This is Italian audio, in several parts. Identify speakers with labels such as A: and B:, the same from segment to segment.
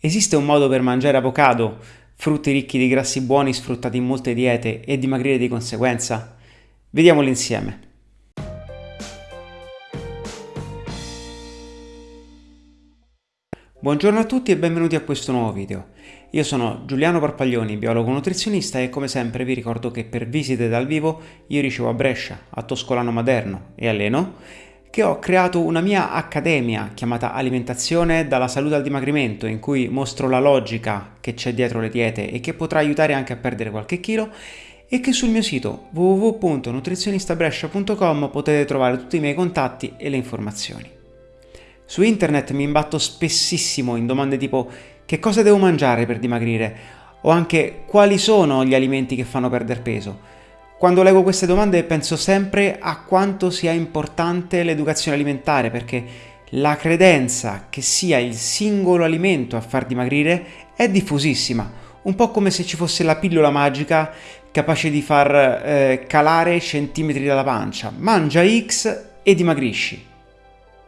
A: Esiste un modo per mangiare avocado, frutti ricchi di grassi buoni sfruttati in molte diete e dimagrire di conseguenza? Vediamolo insieme. Buongiorno a tutti e benvenuti a questo nuovo video. Io sono Giuliano Parpaglioni, biologo nutrizionista e come sempre vi ricordo che per visite dal vivo io ricevo a Brescia, a Toscolano Maderno e a Leno che ho creato una mia accademia chiamata Alimentazione dalla salute al dimagrimento in cui mostro la logica che c'è dietro le diete e che potrà aiutare anche a perdere qualche chilo e che sul mio sito www.nutrizionistabrescia.com potete trovare tutti i miei contatti e le informazioni. Su internet mi imbatto spessissimo in domande tipo che cosa devo mangiare per dimagrire o anche quali sono gli alimenti che fanno perdere peso quando leggo queste domande penso sempre a quanto sia importante l'educazione alimentare perché la credenza che sia il singolo alimento a far dimagrire è diffusissima, un po' come se ci fosse la pillola magica capace di far eh, calare centimetri dalla pancia. Mangia X e dimagrisci.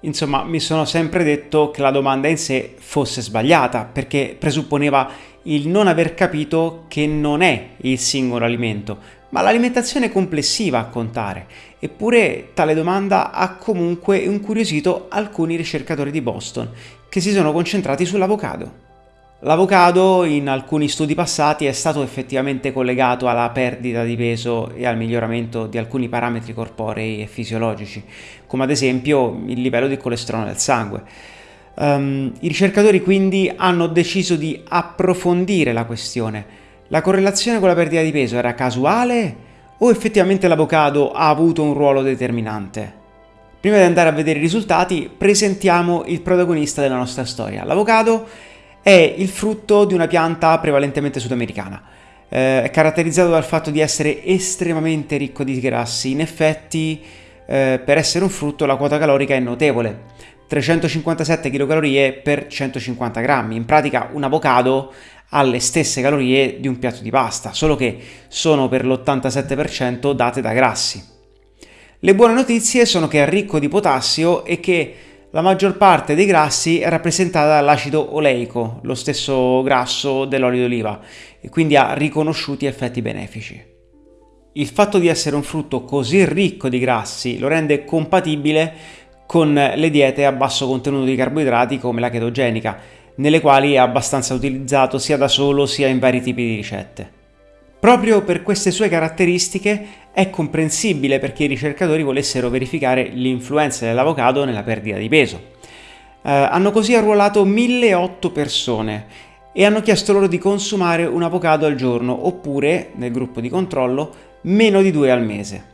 A: Insomma, mi sono sempre detto che la domanda in sé fosse sbagliata, perché presupponeva il non aver capito che non è il singolo alimento, ma l'alimentazione complessiva a contare. Eppure tale domanda ha comunque incuriosito alcuni ricercatori di Boston, che si sono concentrati sull'avocado. L'avocado in alcuni studi passati è stato effettivamente collegato alla perdita di peso e al miglioramento di alcuni parametri corporei e fisiologici, come ad esempio il livello di colesterolo nel sangue. Um, I ricercatori quindi hanno deciso di approfondire la questione la correlazione con la perdita di peso era casuale o effettivamente l'avocado ha avuto un ruolo determinante? Prima di andare a vedere i risultati, presentiamo il protagonista della nostra storia. L'avocado è il frutto di una pianta prevalentemente sudamericana. Eh, è caratterizzato dal fatto di essere estremamente ricco di grassi. In effetti, eh, per essere un frutto, la quota calorica è notevole. 357 kcal per 150 grammi. In pratica un avocado alle stesse calorie di un piatto di pasta, solo che sono per l'87% date da grassi. Le buone notizie sono che è ricco di potassio e che la maggior parte dei grassi è rappresentata dall'acido oleico, lo stesso grasso dell'olio d'oliva, e quindi ha riconosciuti effetti benefici. Il fatto di essere un frutto così ricco di grassi lo rende compatibile con le diete a basso contenuto di carboidrati come la chetogenica, nelle quali è abbastanza utilizzato sia da solo sia in vari tipi di ricette. Proprio per queste sue caratteristiche è comprensibile perché i ricercatori volessero verificare l'influenza dell'avocado nella perdita di peso. Eh, hanno così arruolato 1008 persone e hanno chiesto loro di consumare un avocado al giorno oppure, nel gruppo di controllo, meno di due al mese.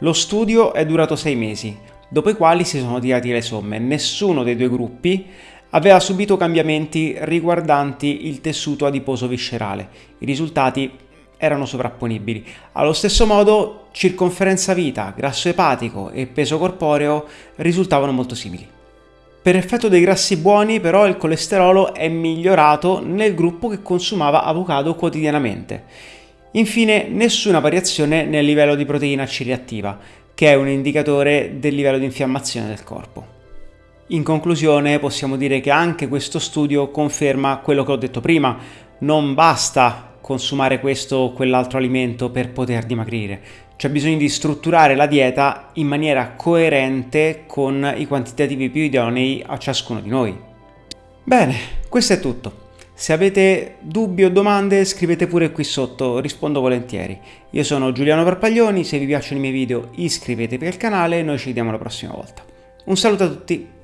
A: Lo studio è durato sei mesi, dopo i quali si sono tirati le somme. Nessuno dei due gruppi aveva subito cambiamenti riguardanti il tessuto adiposo viscerale. I risultati erano sovrapponibili. Allo stesso modo, circonferenza vita, grasso epatico e peso corporeo risultavano molto simili. Per effetto dei grassi buoni, però, il colesterolo è migliorato nel gruppo che consumava avocado quotidianamente. Infine, nessuna variazione nel livello di proteina C reattiva, che è un indicatore del livello di infiammazione del corpo. In conclusione possiamo dire che anche questo studio conferma quello che ho detto prima, non basta consumare questo o quell'altro alimento per poter dimagrire, c'è bisogno di strutturare la dieta in maniera coerente con i quantitativi più idonei a ciascuno di noi. Bene, questo è tutto. Se avete dubbi o domande scrivete pure qui sotto, rispondo volentieri. Io sono Giuliano Parpaglioni, se vi piacciono i miei video iscrivetevi al canale e noi ci vediamo la prossima volta. Un saluto a tutti!